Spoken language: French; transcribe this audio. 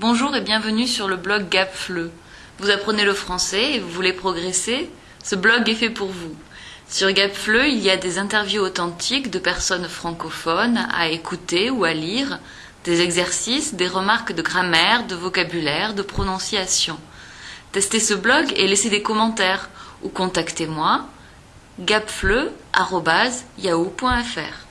Bonjour et bienvenue sur le blog GapFleu. Vous apprenez le français et vous voulez progresser Ce blog est fait pour vous. Sur GapFleu, il y a des interviews authentiques de personnes francophones à écouter ou à lire, des exercices, des remarques de grammaire, de vocabulaire, de prononciation. Testez ce blog et laissez des commentaires ou contactez-moi gapfleu.yahoo.fr.